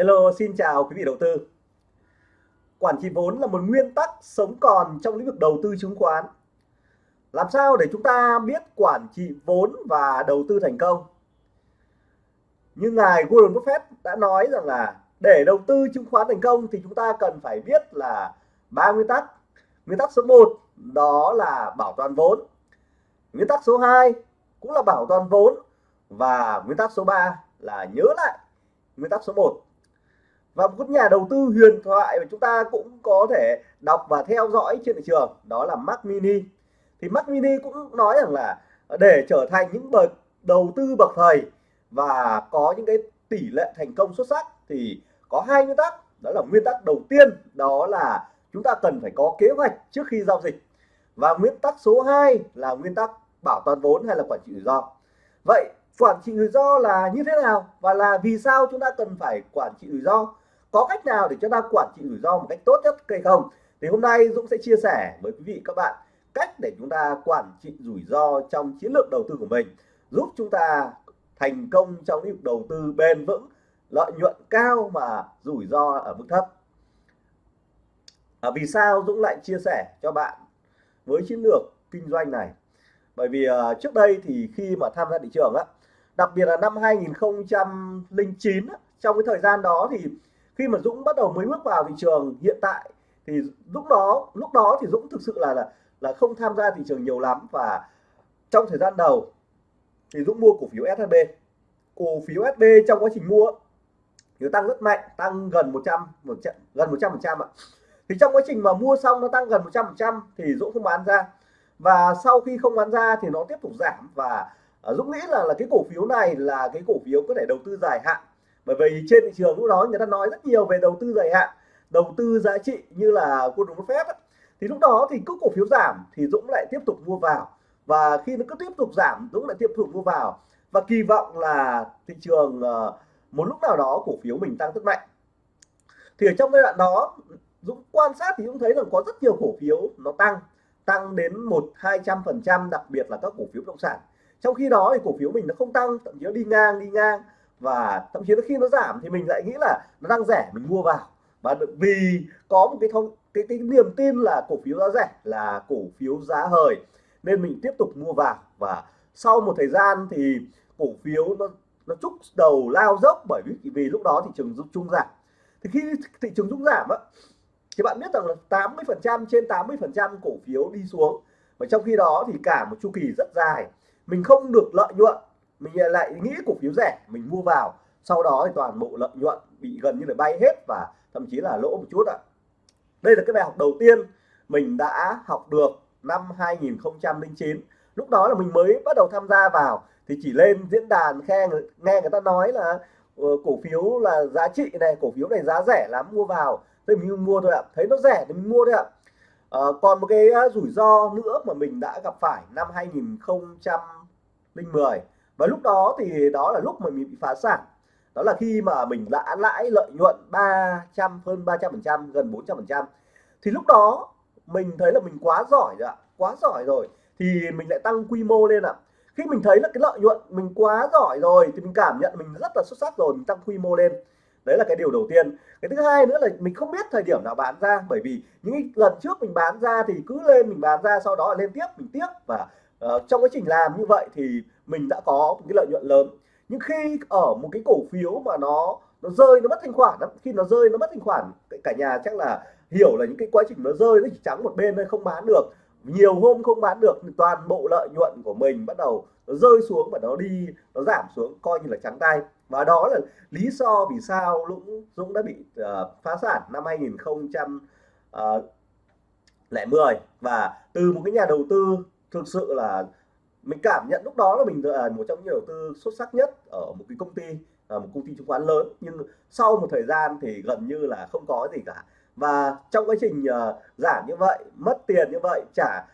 Hello, xin chào quý vị đầu tư. Quản trị vốn là một nguyên tắc sống còn trong lĩnh vực đầu tư chứng khoán. Làm sao để chúng ta biết quản trị vốn và đầu tư thành công? Như ngài Warren Buffett đã nói rằng là để đầu tư chứng khoán thành công thì chúng ta cần phải biết là ba nguyên tắc. Nguyên tắc số 1 đó là bảo toàn vốn. Nguyên tắc số 2 cũng là bảo toàn vốn và nguyên tắc số 3 là nhớ lại nguyên tắc số 1 và một nhà đầu tư huyền thoại mà chúng ta cũng có thể đọc và theo dõi trên thị trường, đó là Mac Mini. Thì Mac Mini cũng nói rằng là để trở thành những bậc đầu tư bậc thầy và có những cái tỷ lệ thành công xuất sắc thì có hai nguyên tắc. Đó là nguyên tắc đầu tiên, đó là chúng ta cần phải có kế hoạch trước khi giao dịch. Và nguyên tắc số 2 là nguyên tắc bảo toàn vốn hay là quản trị rủi ro. Vậy quản trị rủi ro là như thế nào và là vì sao chúng ta cần phải quản trị rủi ro? Có cách nào để chúng ta quản trị rủi ro một cách tốt nhất hay không? Thì hôm nay Dũng sẽ chia sẻ với quý vị các bạn cách để chúng ta quản trị rủi ro trong chiến lược đầu tư của mình giúp chúng ta thành công trong lĩnh vực đầu tư bền vững lợi nhuận cao mà rủi ro ở mức thấp. À, vì sao Dũng lại chia sẻ cho bạn với chiến lược kinh doanh này? Bởi vì uh, trước đây thì khi mà tham gia thị trường á đặc biệt là năm 2009 á, trong cái thời gian đó thì khi mà Dũng bắt đầu mới bước vào thị trường hiện tại thì lúc đó lúc đó thì Dũng thực sự là là là không tham gia thị trường nhiều lắm và trong thời gian đầu thì Dũng mua cổ phiếu SHB cổ phiếu SHB trong quá trình mua thì tăng rất mạnh, tăng gần 100 100 gần 100 phần trăm ạ. Thì trong quá trình mà mua xong nó tăng gần 100 phần trăm thì Dũng không bán ra và sau khi không bán ra thì nó tiếp tục giảm và à, Dũng nghĩ là là cái cổ phiếu này là cái cổ phiếu có thể đầu tư dài hạn bởi vì trên thị trường lúc đó người ta nói rất nhiều về đầu tư dài hạn, đầu tư giá trị như là Warren Buffett ấy. thì lúc đó thì cứ cổ phiếu giảm thì Dũng lại tiếp tục mua vào. Và khi nó cứ tiếp tục giảm, Dũng lại tiếp tục mua vào. Và kỳ vọng là thị trường ờ, một lúc nào đó cổ phiếu mình tăng rất mạnh. Thì ở trong giai đoạn đó, Dũng quan sát thì Dũng thấy rằng có rất nhiều cổ phiếu nó tăng tăng đến một, hai trăm phần trăm, đặc biệt là các cổ phiếu bất động sản. Trong khi đó thì cổ phiếu mình nó không tăng, thậm chí nó đi ngang đi ngang và thậm chí là khi nó giảm thì mình lại nghĩ là nó đang rẻ, mình mua vào. Và vì có một cái thông, cái cái niềm tin là cổ phiếu giá rẻ, là cổ phiếu giá hời, nên mình tiếp tục mua vào. Và sau một thời gian thì cổ phiếu nó nó trúc đầu lao dốc bởi vì vì lúc đó thị trường chung giảm. Thì khi thị trường chung giảm á, thì bạn biết rằng là 80 phần trăm trên 80 phần trăm cổ phiếu đi xuống. Và trong khi đó thì cả một chu kỳ rất dài, mình không được lợi nhuận mình lại nghĩ cổ phiếu rẻ mình mua vào. Sau đó thì toàn bộ lợi nhuận bị gần như là bay hết và thậm chí là lỗ một chút ạ. Đây là cái bài học đầu tiên mình đã học được năm 2009 lúc đó là mình mới bắt đầu tham gia vào. Thì chỉ lên diễn đàn khe nghe người ta nói là uh, cổ phiếu là giá trị này cổ phiếu này giá rẻ lắm mua vào. Thì mình mua thôi ạ thấy nó rẻ thì mình mua thôi ạ. À, còn một cái ờ, rủi ro nữa mà mình đã gặp phải năm 2010 và lúc đó thì đó là lúc mà mình bị phá sản. Đó là khi mà mình đã lãi lợi nhuận 300 hơn 300 phần trăm gần 400 phần trăm. Thì lúc đó mình thấy là mình quá giỏi rồi ạ quá giỏi rồi. Thì mình lại tăng quy mô lên ạ. Khi mình thấy là cái lợi nhuận mình quá giỏi rồi thì mình cảm nhận mình rất là xuất sắc rồi mình tăng quy mô lên. Đấy là cái điều đầu tiên. Cái thứ hai nữa là mình không biết thời điểm nào bán ra bởi vì những lần trước mình bán ra thì cứ lên mình bán ra sau đó là lên tiếp mình tiếp. Và uh, trong quá trình làm như vậy thì mình đã có một cái lợi nhuận lớn. Nhưng khi ở một cái cổ phiếu mà nó nó rơi nó mất thanh khoản lắm khi nó rơi nó mất thanh khoản cả nhà chắc là hiểu là những cái quá trình nó rơi nó chỉ trắng một bên thôi không bán được. Nhiều hôm không bán được thì toàn bộ lợi nhuận của mình bắt đầu nó rơi xuống và nó đi nó giảm xuống coi như là trắng tay. Và đó là lý do vì sao Dũng Dũng đã bị uh, phá sản năm 2010 ờ, và từ một cái nhà đầu tư thực sự là mình cảm nhận lúc đó là mình là một trong những nhà đầu tư xuất sắc nhất ở một cái công ty à, một công ty chứng khoán lớn. Nhưng sau một thời gian thì gần như là không có gì cả. Và trong quá trình à, giảm như vậy, mất tiền như vậy, trả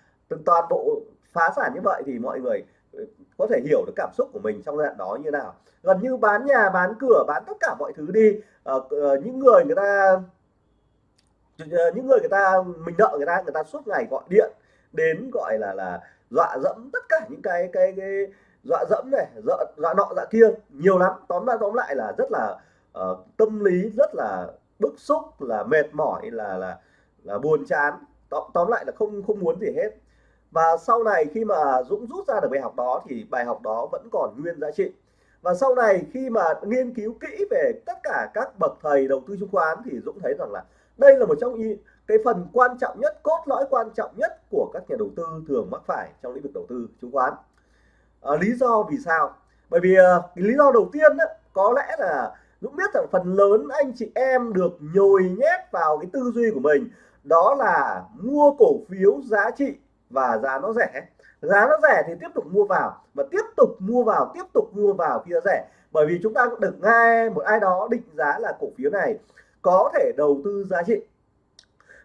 toàn bộ, phá sản như vậy thì mọi người ừ, có thể hiểu được cảm xúc của mình trong giai đoạn đó như nào. Gần như bán nhà, bán cửa, bán tất cả mọi thứ đi ờ, ờ, những người người ta ờ, những người người ta, mình nợ người ta người ta suốt ngày gọi điện đến, gọi là là dọa dẫm tất cả những cái cái, cái dọa dẫm này dọa, dọa nọ dọa kia nhiều lắm. Tóm lại tóm lại là rất là uh, tâm lý rất là bức xúc là mệt mỏi là là là buồn chán. Tóm, tóm lại là không không muốn gì hết. Và sau này khi mà Dũng rút ra được bài học đó thì bài học đó vẫn còn nguyên giá trị. Và sau này khi mà nghiên cứu kỹ về tất cả các bậc thầy đầu tư chứng khoán thì Dũng thấy rằng là đây là một trong những cái phần quan trọng nhất cốt lõi quan trọng nhất của các nhà đầu tư thường mắc phải trong lĩnh vực đầu tư chứng khoán. À, lý do vì sao? Bởi vì uh, lý do đầu tiên đó, có lẽ là Dũng biết rằng phần lớn anh chị em được nhồi nhét vào cái tư duy của mình đó là mua cổ phiếu giá trị và giá nó rẻ. Giá nó rẻ thì tiếp tục mua vào và tiếp tục mua vào tiếp tục mua vào khi nó rẻ. Bởi vì chúng ta cũng được nghe một ai đó định giá là cổ phiếu này có thể đầu tư giá trị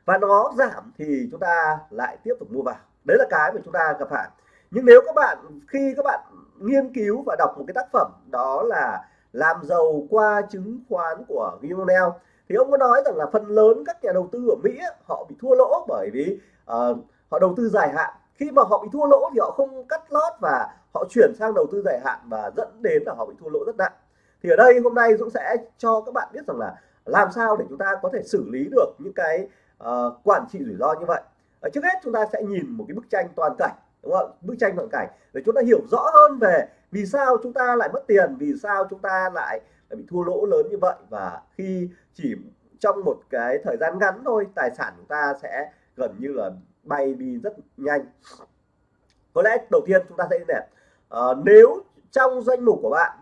và nó giảm thì chúng ta lại tiếp tục mua vào. Đấy là cái mà chúng ta gặp phải. Nhưng nếu các bạn khi các bạn nghiên cứu và đọc một cái tác phẩm đó là làm giàu qua chứng khoán của Gimmonel thì ông có nói rằng là phần lớn các nhà đầu tư ở Mỹ họ bị thua lỗ bởi vì uh, họ đầu tư dài hạn. Khi mà họ bị thua lỗ thì họ không cắt lót và họ chuyển sang đầu tư dài hạn và dẫn đến là họ bị thua lỗ rất nặng. Thì ở đây hôm nay Dũng sẽ cho các bạn biết rằng là làm sao để chúng ta có thể xử lý được những cái uh, quản trị rủi ro như vậy. Ở trước hết chúng ta sẽ nhìn một cái bức tranh toàn cảnh đúng không? Bức tranh toàn cảnh để chúng ta hiểu rõ hơn về vì sao chúng ta lại mất tiền vì sao chúng ta lại bị thua lỗ lớn như vậy. Và khi chỉ trong một cái thời gian ngắn thôi tài sản chúng ta sẽ gần như là bay đi rất nhanh. Có lẽ đầu tiên chúng ta sẽ này. Uh, nếu trong danh mục của bạn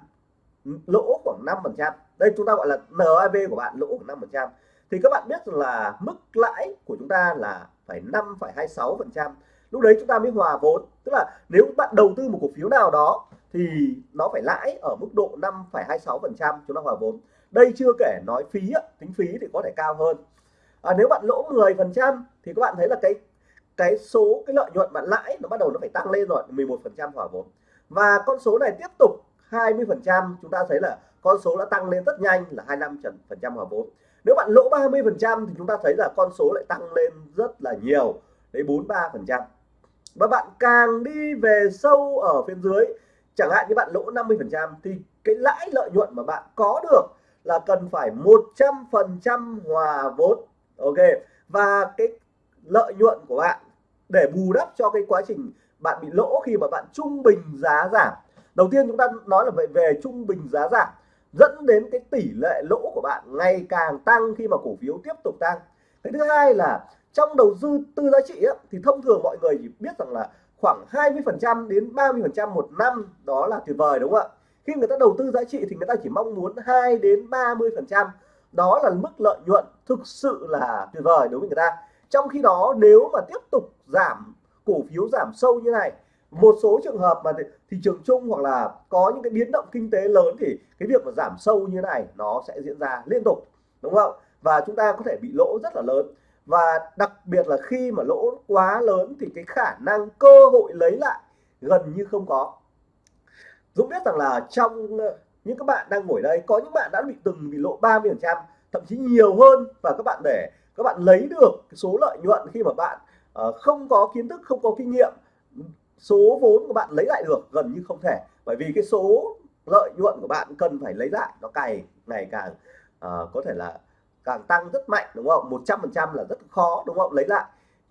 lỗ khoảng 5 phần trăm đây chúng ta gọi là NAV của bạn lỗ khoảng 5 phần trăm thì các bạn biết là mức lãi của chúng ta là phải 5,26 phần trăm. Lúc đấy chúng ta mới hòa vốn. Tức là nếu bạn đầu tư một cổ phiếu nào đó thì nó phải lãi ở mức độ 5,26 phần trăm chúng ta hòa vốn. Đây chưa kể nói phí tính phí thì có thể cao hơn. À, nếu bạn lỗ 10 phần trăm thì các bạn thấy là cái cái số cái lợi nhuận bạn lãi nó bắt đầu nó phải tăng lên rồi 11 phần trăm hòa vốn. Và con số này tiếp tục 20 phần trăm chúng ta thấy là con số đã tăng lên rất nhanh là 25 phần trăm hòa vốn nếu bạn lỗ 30 phần trăm thì chúng ta thấy là con số lại tăng lên rất là nhiều, đấy 43 phần trăm. Và bạn càng đi về sâu ở phía dưới, chẳng hạn như bạn lỗ 50 phần trăm thì cái lãi lợi nhuận mà bạn có được là cần phải 100 phần trăm hòa vốn, ok? Và cái lợi nhuận của bạn để bù đắp cho cái quá trình bạn bị lỗ khi mà bạn trung bình giá giảm. Đầu tiên chúng ta nói là về về trung bình giá giảm dẫn đến cái tỷ lệ lỗ của bạn ngày càng tăng khi mà cổ phiếu tiếp tục tăng. Cái thứ hai là trong đầu tư tư giá trị ấy, thì thông thường mọi người chỉ biết rằng là khoảng 20% đến 30% một năm đó là tuyệt vời đúng không ạ? Khi người ta đầu tư giá trị thì người ta chỉ mong muốn 2 đến 30% đó là mức lợi nhuận thực sự là tuyệt vời đối với người ta. Trong khi đó nếu mà tiếp tục giảm cổ phiếu giảm sâu như này một số trường hợp mà thị trường chung hoặc là có những cái biến động kinh tế lớn thì cái việc mà giảm sâu như này nó sẽ diễn ra liên tục đúng không? Và chúng ta có thể bị lỗ rất là lớn. Và đặc biệt là khi mà lỗ quá lớn thì cái khả năng cơ hội lấy lại gần như không có. Dũng biết rằng là trong ờ, những các bạn đang ngồi đây có những bạn đã bị từng bị lỗ 30 phần trăm thậm chí nhiều hơn và các bạn để các bạn lấy được số lợi nhuận khi mà bạn uh, không có kiến thức không có kinh nghiệm số vốn của bạn lấy lại được gần như không thể. Bởi vì cái số lợi nhuận của bạn cần phải lấy lại nó cày ngày càng uh, có thể là càng tăng rất mạnh đúng không? 100 phần trăm là rất khó đúng không? Lấy lại.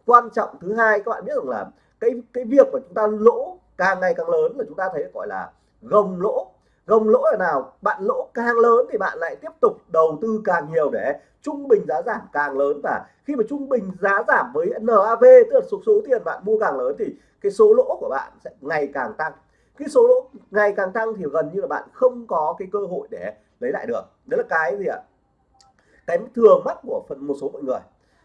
Quan trọng thứ hai các bạn biết rằng là cái cái việc mà chúng ta lỗ càng ngày càng lớn là chúng ta thấy gọi là gồng lỗ gồng lỗ là nào? Bạn lỗ càng lớn thì bạn lại tiếp tục đầu tư càng nhiều để trung bình giá giảm càng lớn. Và khi mà trung bình giá giảm với NAV tức là số số tiền bạn mua càng lớn thì cái số lỗ của bạn sẽ ngày càng tăng. Cái số lỗ ngày càng tăng thì gần như là bạn không có cái cơ hội để lấy lại được. Đấy là cái gì ạ? Cái thường mắc của phần, một số mọi người.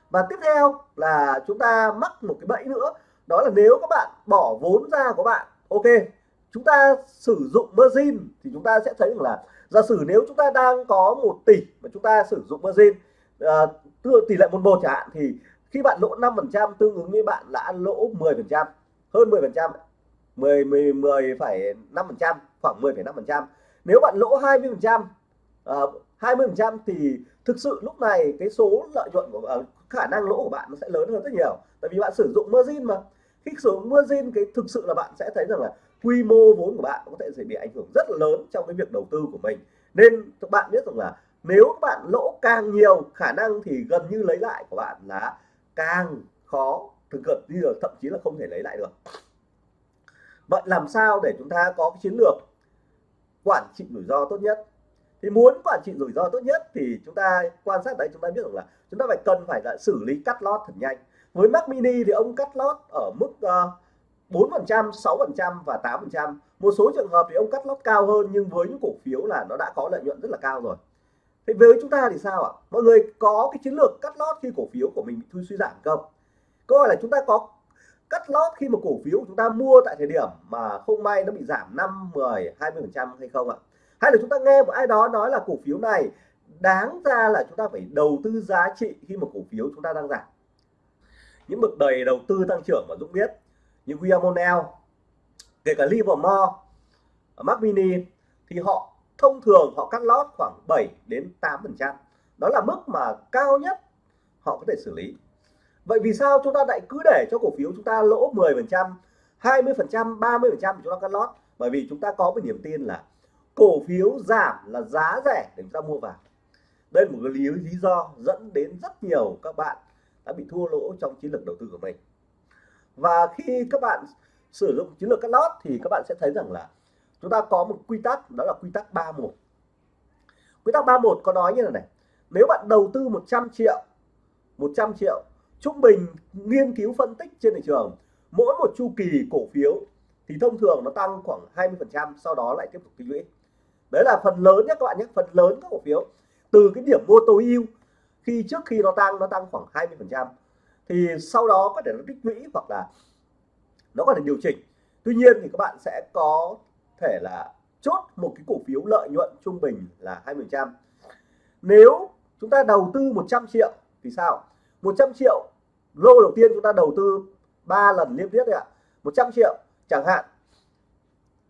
Và tiếp theo là chúng ta mắc một cái bẫy nữa. Đó là nếu các bạn bỏ vốn ra của bạn, ok chúng ta sử dụng margin thì chúng ta sẽ thấy rằng là giả sử nếu chúng ta đang có 1 tỷ mà chúng ta sử dụng margin uh, tỷ lệ một một chẳng hạn thì khi bạn lỗ 5% tương ứng với bạn đã lỗ 10% hơn 10% 10 10 10 phẩy 5 phần khoảng 10,5% nếu bạn lỗ 20% uh, 20% thì thực sự lúc này cái số lợi nhuận của uh, khả năng lỗ của bạn nó sẽ lớn hơn rất nhiều. Tại vì bạn sử dụng margin mà. Khi sử dụng margin cái thực sự là bạn sẽ thấy rằng là quy mô vốn của bạn có thể sẽ bị ảnh hưởng rất là lớn trong cái việc đầu tư của mình. Nên các bạn biết rằng là nếu các bạn lỗ càng nhiều khả năng thì gần như lấy lại của bạn là càng khó thực gần như là thậm chí là không thể lấy lại được. Vậy làm sao để chúng ta có cái chiến lược quản trị rủi ro tốt nhất? Thì muốn quản trị rủi ro tốt nhất thì chúng ta quan sát đấy chúng ta biết rằng là chúng ta phải cần phải là xử lý cắt lót thật nhanh. Với Mac Mini thì ông cắt lót ở mức uh, 4%, 6% và 8%. Một số trường hợp thì ông cắt lót cao hơn nhưng với những cổ phiếu là nó đã có lợi nhuận rất là cao rồi. Thế với chúng ta thì sao ạ? Mọi người có cái chiến lược cắt lót khi cổ phiếu của mình bị suy giảm không? Câu hỏi là chúng ta có cắt lót khi mà cổ phiếu của chúng ta mua tại thời điểm mà không may nó bị giảm 5, 10, 20% hay không ạ? Hay là chúng ta nghe một ai đó nói là cổ phiếu này đáng ra là chúng ta phải đầu tư giá trị khi mà cổ phiếu chúng ta đang giảm. Những bậc đầy đầu tư tăng trưởng mà Dũng biết như Viamonel, kể cả Livermore, Mac Mini thì họ thông thường họ cắt lót khoảng 7 đến 8%. Đó là mức mà cao nhất họ có thể xử lý. Vậy vì sao chúng ta lại cứ để cho cổ phiếu chúng ta lỗ 10%, 20%, 30% chúng ta cắt lót? Bởi vì chúng ta có một niềm tin là cổ phiếu giảm là giá rẻ để chúng ta mua vào. Đây là một cái lý, lý do dẫn đến rất nhiều các bạn đã bị thua lỗ trong chiến lược đầu tư của mình. Và khi các bạn sử dụng chiến lược cắt lót thì các bạn sẽ thấy rằng là chúng ta có một quy tắc, đó là quy tắc 31 quy tắc 31 có nói như là này, nếu bạn đầu tư 100 triệu 100 triệu trung bình nghiên cứu phân tích trên thị trường, mỗi một chu kỳ cổ phiếu thì thông thường nó tăng khoảng 20 phần trăm, sau đó lại tiếp tục tích lũy. Đấy là phần lớn nhé các bạn nhé, phần lớn các cổ phiếu. Từ cái điểm mua tối ưu, khi trước khi nó tăng nó tăng khoảng 20 phần trăm thì sau đó có thể nó tích lũy hoặc là nó có thể điều chỉnh. Tuy nhiên thì các bạn sẽ có thể là chốt một cái cổ phiếu lợi nhuận trung bình là 20% nếu chúng ta đầu tư 100 triệu thì sao? 100 triệu, lô đầu tiên chúng ta đầu tư 3 lần liên tiếp đấy ạ. 100 triệu chẳng hạn.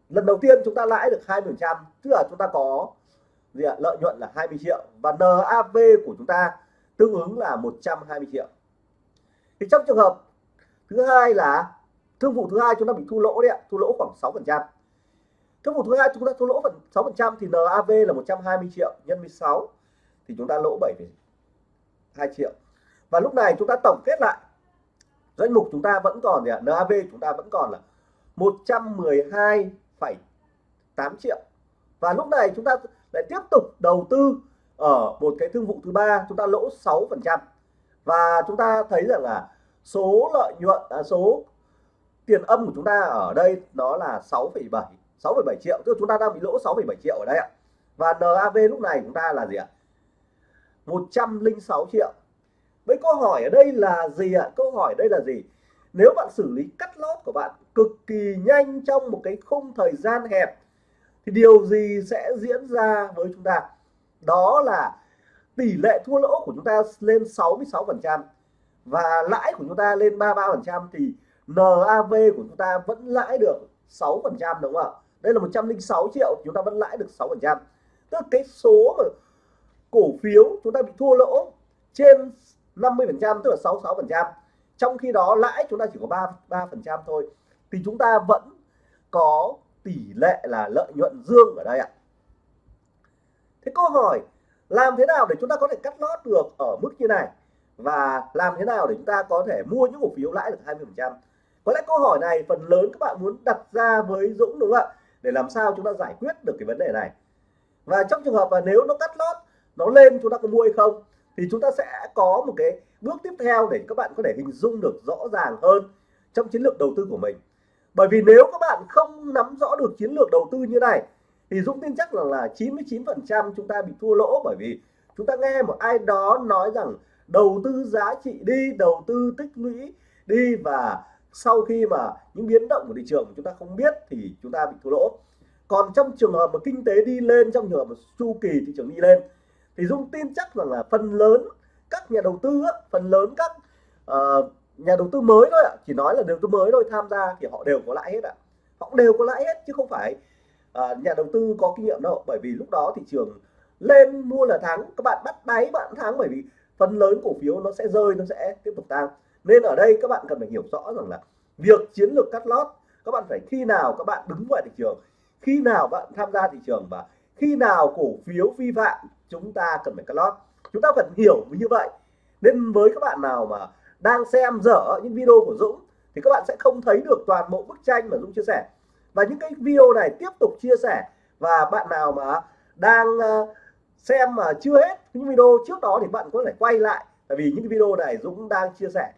Lần đầu tiên chúng ta lãi được 20% tức là chúng ta có gì ạ? lợi nhuận là 20 triệu và NAV của chúng ta tương ứng là 120 triệu thì trong trường hợp thứ hai là thương vụ thứ hai chúng ta bị thua lỗ đấy ạ thua lỗ khoảng 6 phần trăm. Thương vụ thứ hai chúng ta thua lỗ phần 6 phần trăm thì NAV là 120 triệu nhân 16 thì chúng ta lỗ 7,2 triệu. Và lúc này chúng ta tổng kết lại danh mục chúng ta vẫn còn gì ạ NAV chúng ta vẫn còn là 112,8 triệu. Và lúc này chúng ta lại tiếp tục đầu tư ở một cái thương vụ thứ ba chúng ta lỗ 6 phần trăm. Và chúng ta thấy rằng là số lợi nhuận à, số tiền âm của chúng ta ở đây đó là 6,7 6,7 triệu. Tức là chúng ta đang bị lỗ 6,7 triệu ở đây ạ. Và NAV lúc này chúng ta là gì ạ? 106 triệu. Với câu hỏi ở đây là gì ạ? Câu hỏi đây là gì? Nếu bạn xử lý cắt lót của bạn cực kỳ nhanh trong một cái khung thời gian hẹp thì điều gì sẽ diễn ra với chúng ta? Đó là tỷ lệ thua lỗ của chúng ta lên 66 phần trăm và lãi của chúng ta lên 33 phần trăm thì NAV của chúng ta vẫn lãi được 6 phần trăm đúng không ạ? Đây là 106 triệu, chúng ta vẫn lãi được 6 phần trăm. Tức cái số mà cổ phiếu chúng ta bị thua lỗ trên 50 phần trăm, tức là 66 phần trăm. Trong khi đó, lãi chúng ta chỉ có 3 3 phần trăm thôi. Thì chúng ta vẫn có tỷ lệ là lợi nhuận dương ở đây ạ. Thế câu hỏi, làm thế nào để chúng ta có thể cắt lót được ở mức như này? Và làm thế nào để chúng ta có thể mua những cổ phiếu lãi được 20 phần trăm? Có lẽ câu hỏi này phần lớn các bạn muốn đặt ra với Dũng, đúng không ạ? Để làm sao chúng ta giải quyết được cái vấn đề này. Và trong trường hợp mà nếu nó cắt lót, nó lên chúng ta có mua hay không, thì chúng ta sẽ có một cái bước tiếp theo để các bạn có thể hình dung được rõ ràng hơn trong chiến lược đầu tư của mình. Bởi vì nếu các bạn không nắm rõ được chiến lược đầu tư như này, thì Dũng tin chắc là là 99% chúng ta bị thua lỗ bởi vì chúng ta nghe một ai đó nói rằng đầu tư giá trị đi đầu tư tích lũy đi và sau khi mà những biến động của thị trường chúng ta không biết thì chúng ta bị thua lỗ. Còn trong trường hợp mà kinh tế đi lên trong trường hợp mà chu kỳ thị trường đi lên thì Dung tin chắc rằng là phần lớn các nhà đầu tư phần lớn các uh, nhà đầu tư mới thôi ạ chỉ nói là đầu tư mới thôi tham gia thì họ đều có lãi hết ạ. Họ đều có lãi hết chứ không phải uh, nhà đầu tư có kinh nghiệm đâu. Bởi vì lúc đó thị trường lên mua là thắng các bạn bắt đáy bạn thắng bởi vì phần lớn cổ phiếu nó sẽ rơi nó sẽ tiếp tục tăng. Nên ở đây các bạn cần phải hiểu rõ rằng là việc chiến lược cắt lót các bạn phải khi nào các bạn đứng ngoài thị trường khi nào bạn tham gia thị trường và khi nào cổ phiếu vi phạm chúng ta cần phải cắt lót. Chúng ta cần hiểu như vậy. Nên với các bạn nào mà đang xem dở những video của Dũng thì các bạn sẽ không thấy được toàn bộ bức tranh mà Dũng chia sẻ. Và những cái video này tiếp tục chia sẻ. Và bạn nào mà đang uh, xem mà chưa hết những video trước đó thì bạn có thể quay lại. Tại vì những video này Dũng đang chia sẻ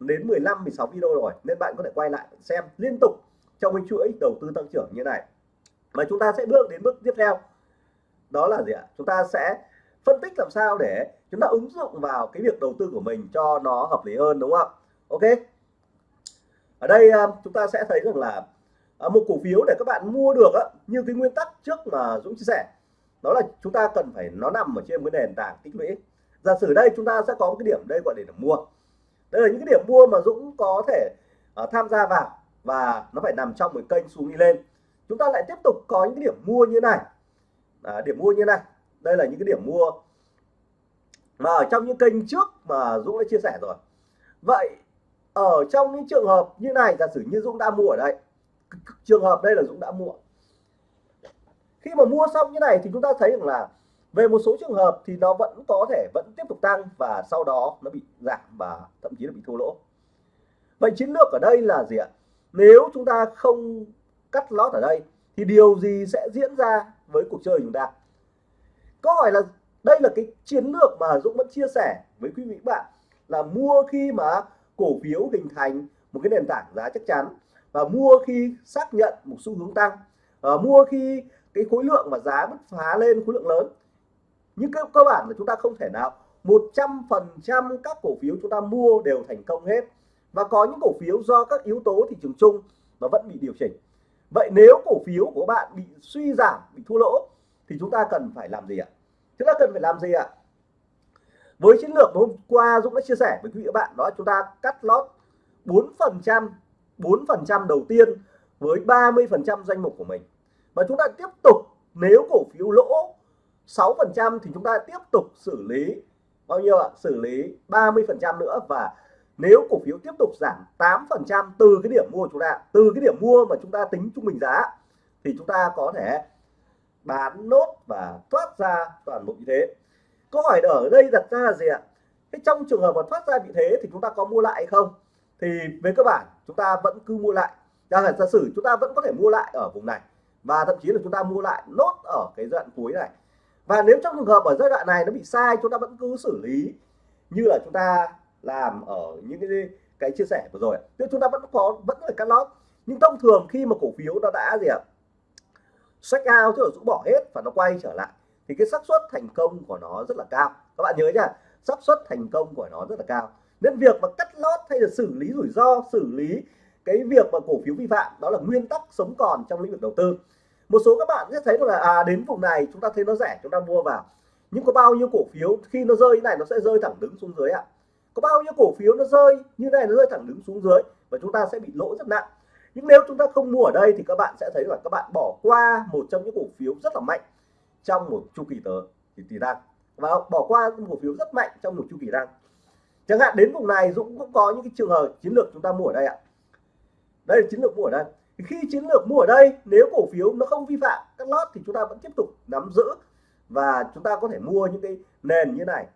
đến 15 16 video rồi, nên bạn có thể quay lại xem liên tục trong cái chuỗi đầu tư tăng trưởng như này. Và chúng ta sẽ bước đến bước tiếp theo. Đó là gì ạ? Chúng ta sẽ phân tích làm sao để chúng ta ứng dụng vào cái việc đầu tư của mình cho nó hợp lý hơn, đúng không? Ok. Ở đây à, chúng ta sẽ thấy rằng là à, một cổ phiếu để các bạn mua được như cái nguyên tắc trước mà Dũng chia sẻ đó là chúng ta cần phải nó nằm ở trên cái nền tảng tích lũy. Giả sử đây chúng ta sẽ có một cái điểm đây gọi để mua. Đây là những cái điểm mua mà Dũng có thể uh, tham gia vào và nó phải nằm trong một kênh xuống đi lên. Chúng ta lại tiếp tục có những cái điểm mua như này. À, điểm mua như này. Đây là những cái điểm mua mà ở trong những kênh trước mà Dũng đã chia sẻ rồi. Vậy ở trong những trường hợp như này giả sử như Dũng đã mua ở đây trường hợp đây là Dũng đã mua khi mà mua xong như này thì chúng ta thấy rằng là về một số trường hợp thì nó vẫn có thể vẫn tiếp tục tăng và sau đó nó bị giảm và thậm chí là bị thua lỗ. Vậy chiến lược ở đây là gì ạ? Nếu chúng ta không cắt lót ở đây thì điều gì sẽ diễn ra với cuộc chơi của chúng ta? Câu hỏi là đây là cái chiến lược mà Dũng vẫn chia sẻ với quý vị bạn là mua khi mà cổ phiếu hình thành một cái nền tảng giá chắc chắn và mua khi xác nhận một xu hướng tăng à, mua khi cái khối lượng và giá bứt phá lên khối lượng lớn. Nhưng cơ, cơ bản là chúng ta không thể nào 100% các cổ phiếu chúng ta mua đều thành công hết. Và có những cổ phiếu do các yếu tố thị trường chung nó vẫn bị điều chỉnh. Vậy nếu cổ phiếu của bạn bị suy giảm bị thua lỗ thì chúng ta cần phải làm gì ạ? Chúng ta cần phải làm gì ạ? Với chiến lược hôm qua Dũng đã chia sẻ với quý vị các bạn đó chúng ta cắt lót 4 phần trăm 4 phần trăm đầu tiên với 30 phần trăm danh mục của mình và chúng ta tiếp tục, nếu cổ phiếu lỗ 6 phần trăm thì chúng ta tiếp tục xử lý, bao nhiêu ạ? Xử lý 30 phần trăm nữa. Và nếu cổ phiếu tiếp tục giảm 8 phần trăm từ cái điểm mua của chúng ta, từ cái điểm mua mà chúng ta tính trung bình giá, thì chúng ta có thể bán nốt và thoát ra toàn bộ như thế. Câu hỏi ở đây đặt ra là gì ạ? Cái trong trường hợp mà thoát ra vị thế thì chúng ta có mua lại hay không? Thì về cơ bản, chúng ta vẫn cứ mua lại. Giả sử chúng ta vẫn có thể mua lại ở vùng này và thậm chí là chúng ta mua lại nốt ở cái giai đoạn cuối này. Và nếu trong trường hợp ở giai đoạn này nó bị sai, chúng ta vẫn cứ xử lý như là chúng ta làm ở những cái cái chia sẻ vừa rồi. Nên chúng ta vẫn có, vẫn là cắt lót. Nhưng thông thường khi mà cổ phiếu nó đã gì ạ? Sách out, tức là rũ bỏ hết và nó quay trở lại, thì cái xác suất thành công của nó rất là cao. Các bạn nhớ nhá, xác suất thành công của nó rất là cao. Nên việc mà cắt lót hay là xử lý rủi ro, xử lý cái việc mà cổ phiếu vi phạm, đó là nguyên tắc sống còn trong lĩnh vực đầu tư. Một số các bạn sẽ thấy là à đến vùng này chúng ta thấy nó rẻ, chúng ta mua vào. Nhưng có bao nhiêu cổ phiếu khi nó rơi như này nó sẽ rơi thẳng đứng xuống dưới ạ. Có bao nhiêu cổ phiếu nó rơi, như này nó rơi thẳng đứng xuống dưới và chúng ta sẽ bị lỗ rất nặng. Nhưng nếu chúng ta không mua ở đây thì các bạn sẽ thấy là các bạn bỏ qua một trong những cổ phiếu rất là mạnh trong một chu kỳ tới, thì tỷ tăng và bỏ qua một cổ phiếu rất mạnh trong một chu kỳ tăng chẳng hạn đến vùng này Dũng cũng có những cái trường hợp chiến lược chúng ta mua ở đây ạ đây là chiến lược mua ở đây. Thì khi chiến lược mua ở đây, nếu cổ phiếu nó không vi phạm các lót thì chúng ta vẫn tiếp tục nắm giữ và chúng ta có thể mua những cái nền như này.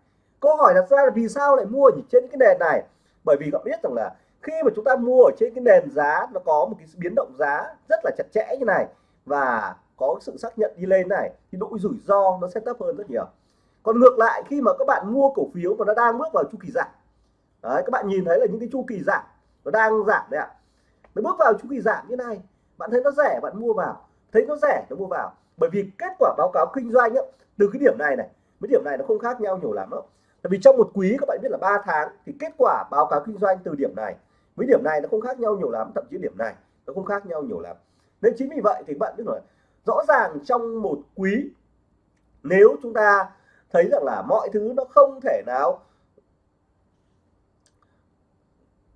Câu hỏi đặt ra là vì sao lại mua trên cái nền này? Bởi vì các biết rằng là khi mà chúng ta mua ở trên cái nền giá, nó có một cái biến động giá rất là chặt chẽ như này và có sự xác nhận đi lên này, thì độ rủi ro nó sẽ thấp hơn rất nhiều. Còn ngược lại, khi mà các bạn mua cổ phiếu và nó đang bước vào chu kỳ giảm, đấy, các bạn nhìn thấy là những cái chu kỳ giảm nó đang giảm đấy ạ nó bước vào chu kỳ giảm như này. Bạn thấy nó rẻ bạn mua vào. Thấy nó rẻ nó mua vào. Bởi vì kết quả báo cáo kinh doanh ấy, từ cái điểm này này với điểm này nó không khác nhau nhiều lắm đâu tại vì trong một quý các bạn biết là 3 tháng thì kết quả báo cáo kinh doanh từ điểm này với điểm này nó không khác nhau nhiều lắm thậm chí điểm này nó không khác nhau nhiều lắm. Nên chính vì vậy thì bạn biết rồi rõ ràng trong một quý nếu chúng ta thấy rằng là mọi thứ nó không thể nào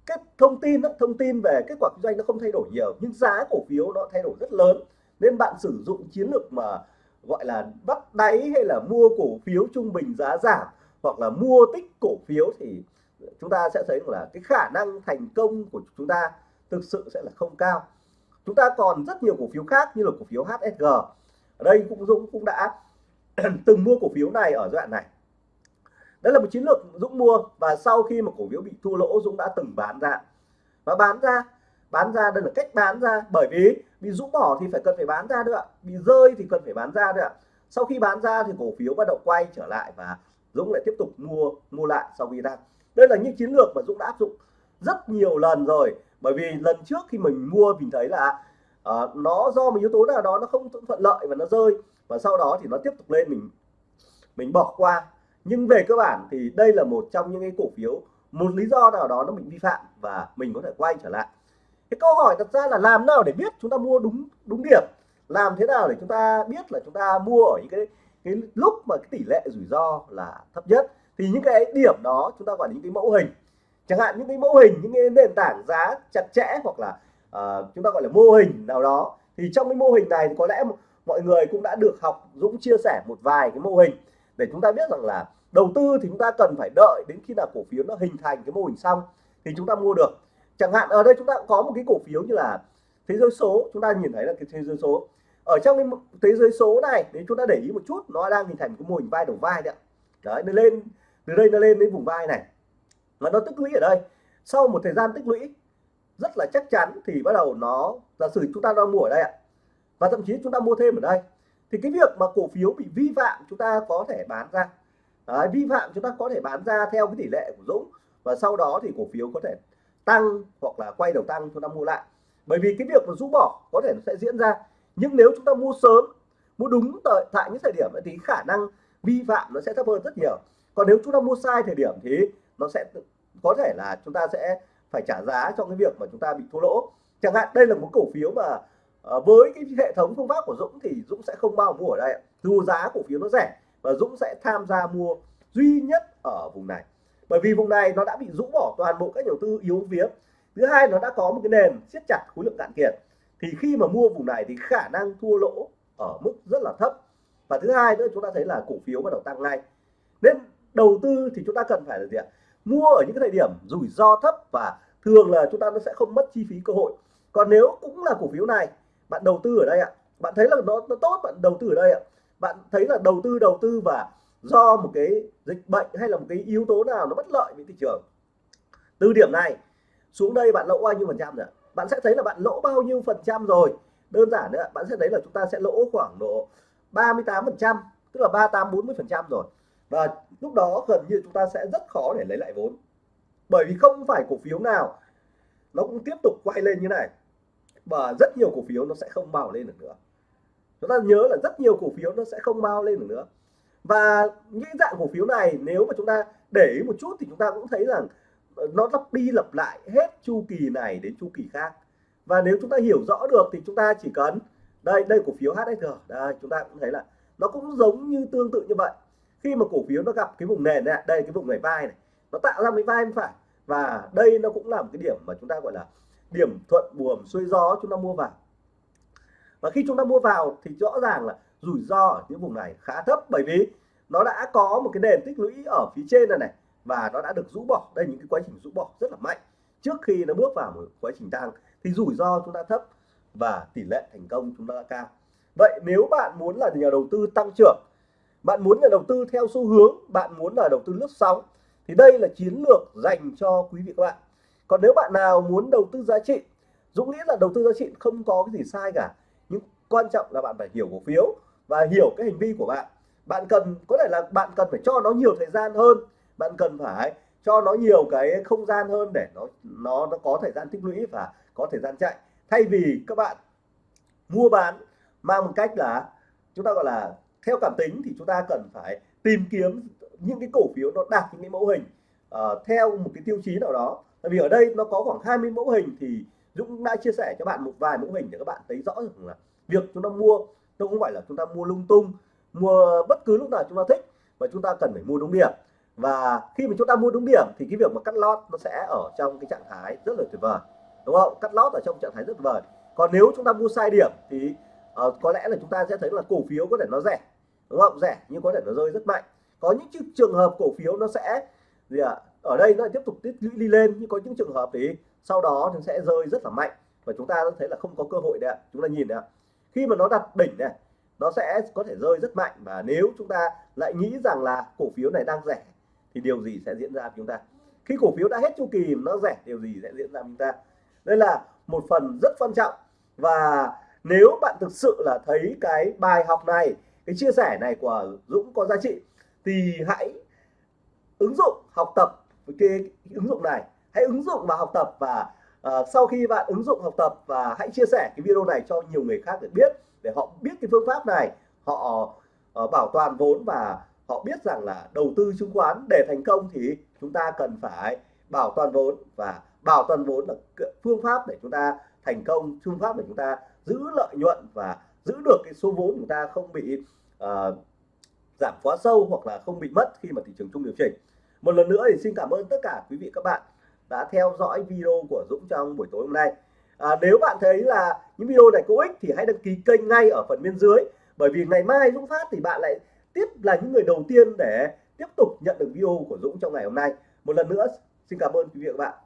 cái thông tin đó thông tin về kết quả kinh doanh nó không thay đổi nhiều, nhưng giá cổ phiếu nó thay đổi rất lớn. Nên bạn sử dụng chiến lược mà, gọi là, bắt đáy hay là mua cổ phiếu trung bình giá giảm, hoặc là mua tích cổ phiếu thì chúng ta sẽ thấy là cái khả năng thành công của chúng ta thực sự sẽ là không cao. Chúng ta còn rất nhiều cổ phiếu khác như là cổ phiếu HSG ở đây cũng Dũng cũng đã từng mua cổ phiếu này ở giai đoạn này đấy là một chiến lược Dũng mua và sau khi mà cổ phiếu bị thua lỗ Dũng đã từng bán ra. Và bán ra bán ra đây là cách bán ra. Bởi vì bị rũ bỏ thì phải cần phải bán ra nữa bị rơi thì cần phải bán ra nữa sau khi bán ra thì cổ phiếu bắt đầu quay trở lại và Dũng lại tiếp tục mua mua lại sau khi ra. Đây là những chiến lược mà Dũng đã áp dụng rất nhiều lần rồi. Bởi vì lần trước khi mình mua mình thấy là uh, nó do một yếu tố nào đó nó không thuận lợi và nó rơi. Và sau đó thì nó tiếp tục lên mình mình bỏ qua nhưng về cơ bản thì đây là một trong những cái cổ phiếu một lý do nào đó nó bị vi phạm và mình có thể quay trở lại. Cái câu hỏi đặt ra là làm nào để biết chúng ta mua đúng đúng điểm? Làm thế nào để chúng ta biết là chúng ta mua ở những cái cái lúc mà cái tỷ lệ rủi ro là thấp nhất? Thì những cái điểm đó chúng ta gọi là những cái mẫu hình. Chẳng hạn những cái mẫu hình những cái nền tảng giá chặt chẽ hoặc là uh, chúng ta gọi là mô hình nào đó. Thì trong cái mô hình này thì có lẽ mọi người cũng đã được học Dũng chia sẻ một vài cái mô hình để chúng ta biết rằng là đầu tư thì chúng ta cần phải đợi đến khi nào cổ phiếu nó hình thành cái mô hình xong thì chúng ta mua được. Chẳng hạn ở đây chúng ta có một cái cổ phiếu như là thế giới số, chúng ta nhìn thấy là cái thế giới số. Ở trong cái thế giới số này, nếu chúng ta để ý một chút, nó đang hình thành một cái mô hình vai đầu vai đấy đấy, nó lên, từ đây nó lên đến vùng vai này. Và nó tích lũy ở đây. Sau một thời gian tích lũy, rất là chắc chắn thì bắt đầu nó, giả sử chúng ta đang mua ở đây ạ, và thậm chí chúng ta mua thêm ở đây, thì cái việc mà cổ phiếu bị vi phạm, chúng ta có thể bán ra. Đấy, vi phạm chúng ta có thể bán ra theo cái tỷ lệ của Dũng và sau đó thì cổ phiếu có thể tăng hoặc là quay đầu tăng chúng ta mua lại. Bởi vì cái việc mà rũ bỏ có thể nó sẽ diễn ra. Nhưng nếu chúng ta mua sớm mua đúng tại, tại những thời điểm thì khả năng vi phạm nó sẽ thấp hơn rất nhiều. Còn nếu chúng ta mua sai thời điểm thì nó sẽ có thể là chúng ta sẽ phải trả giá cho cái việc mà chúng ta bị thua lỗ. Chẳng hạn đây là một cổ phiếu mà ờ, với cái hệ thống phương pháp của Dũng thì Dũng sẽ không bao mua ở đây dù giá cổ phiếu nó rẻ và Dũng sẽ tham gia mua duy nhất ở vùng này. Bởi vì vùng này nó đã bị rũ bỏ toàn bộ các nhà đầu tư yếu vía. Thứ hai nó đã có một cái nền siết chặt khối lượng cạn kiệt. Thì khi mà mua vùng này thì khả năng thua lỗ ở mức rất là thấp. Và thứ hai nữa chúng ta thấy là cổ phiếu bắt đầu tăng ngay. Nên đầu tư thì chúng ta cần phải là gì ạ? Mua ở những cái thời điểm rủi ro thấp và thường là chúng ta nó sẽ không mất chi phí cơ hội. Còn nếu cũng là cổ phiếu này bạn đầu tư ở đây ạ. Bạn thấy là nó, nó tốt bạn đầu tư ở đây ạ bạn thấy là đầu tư đầu tư và do một cái dịch bệnh hay là một cái yếu tố nào nó bất lợi với thị trường? Từ điểm này xuống đây bạn lỗ bao nhiêu phần trăm rồi bạn sẽ thấy là bạn lỗ bao nhiêu phần trăm rồi. Đơn giản nữa bạn sẽ thấy là chúng ta sẽ lỗ khoảng độ 38 phần trăm, tức là 38 40 phần trăm rồi. Và lúc đó gần như chúng ta sẽ rất khó để lấy lại vốn. Bởi vì không phải cổ phiếu nào nó cũng tiếp tục quay lên như này. Và rất nhiều cổ phiếu nó sẽ không bao lên được nữa chúng ta nhớ là rất nhiều cổ phiếu nó sẽ không bao lên được nữa. Và những dạng cổ phiếu này nếu mà chúng ta để ý một chút thì chúng ta cũng thấy rằng ờ, nó lặp đi lặp lại hết chu kỳ này đến chu kỳ khác. Và nếu chúng ta hiểu rõ được thì chúng ta chỉ cần, đây đây cổ phiếu HSG đây, chúng ta cũng thấy là nó cũng giống như tương tự như vậy. Khi mà cổ phiếu nó gặp cái vùng nền này, đây cái vùng này vai này, nó tạo ra cái vai bên phải. Và đây nó cũng là một cái điểm mà chúng ta, gọi là, điểm thuận buồm xuôi gió chúng ta mua vào và khi chúng ta mua vào thì rõ ràng là rủi ro ở những vùng này khá thấp bởi vì nó đã có một cái nền tích lũy ở phía trên này này và nó đã được rũ bỏ. Đây những cái quá trình rũ bỏ rất là mạnh. Trước khi nó bước vào một quá trình tăng thì rủi ro chúng ta thấp và tỷ lệ thành công chúng ta cao. Vậy nếu bạn muốn là nhà đầu tư tăng trưởng, bạn muốn là đầu tư theo xu hướng, bạn muốn là đầu tư lướt sóng thì đây là chiến lược dành cho quý vị các bạn. Còn nếu bạn nào muốn đầu tư giá trị, Dũng nghĩ là đầu tư giá trị không có cái gì sai cả quan trọng là bạn phải hiểu cổ phiếu và hiểu cái hành vi của bạn. Bạn cần có thể là bạn cần phải cho nó nhiều thời gian hơn. Bạn cần phải cho nó nhiều cái không gian hơn để nó nó nó có thời gian tích lũy và có thời gian chạy. Thay vì các bạn mua bán mang một cách là chúng ta gọi là theo cảm tính thì chúng ta cần phải tìm kiếm những cái cổ phiếu nó đạt những cái mẫu hình uh, theo một cái tiêu chí nào đó. Tại vì ở đây nó có khoảng 20 mẫu hình thì Dũng đã chia sẻ cho bạn một vài mẫu hình để các bạn thấy rõ rằng là việc chúng ta mua nó không phải là chúng ta mua lung tung mua bất cứ lúc nào chúng ta thích và chúng ta cần phải mua đúng điểm. Và khi mà chúng ta mua đúng điểm thì cái việc mà cắt lót nó sẽ ở trong cái trạng thái rất là tuyệt vời đúng không? Cắt lót ở trong trạng thái rất tuyệt vời. Còn nếu chúng ta mua sai điểm thì uh, có lẽ là chúng ta sẽ thấy là cổ phiếu có thể nó rẻ đúng không? Rẻ nhưng có thể nó rơi rất mạnh. Có những trường hợp cổ phiếu nó sẽ gì ạ? À, ở đây nó tiếp tục tích lũy đi lên nhưng có những trường hợp thì sau đó nó sẽ rơi rất là mạnh. Và chúng ta thấy là không có cơ hội đấy ạ. Chúng ta nhìn đấy ạ khi mà nó đặt đỉnh này, nó sẽ có thể rơi rất mạnh. Và nếu chúng ta lại nghĩ rằng là cổ phiếu này đang rẻ, thì điều gì sẽ diễn ra với chúng ta? Khi cổ phiếu đã hết chu kỳ nó rẻ, điều gì sẽ diễn ra với chúng ta? Đây là một phần rất quan trọng. Và nếu bạn thực sự là thấy cái bài học này, cái chia sẻ này của Dũng có giá trị, thì hãy ứng dụng học tập với cái ứng dụng này. Hãy ứng dụng và học tập và Ờ, sau khi bạn ứng dụng học tập và hãy chia sẻ cái video này cho nhiều người khác được biết để họ biết cái phương pháp này họ uh, bảo toàn vốn và họ biết rằng là đầu tư chứng khoán để thành công thì chúng ta cần phải bảo toàn vốn và bảo toàn vốn là phương pháp để chúng ta thành công phương pháp để chúng ta giữ lợi nhuận và giữ được cái số vốn chúng ta không bị uh, giảm quá sâu hoặc là không bị mất khi mà thị trường chung điều chỉnh. Một lần nữa thì xin cảm ơn tất cả quý vị các bạn đã theo dõi video của Dũng trong buổi tối hôm nay. À, nếu bạn thấy là những video này có ích thì hãy đăng ký kênh ngay ở phần bên dưới. Bởi vì ngày mai Dũng phát thì bạn lại tiếp là những người đầu tiên để tiếp tục nhận được video của Dũng trong ngày hôm nay. Một lần nữa xin cảm ơn quý vị và các bạn.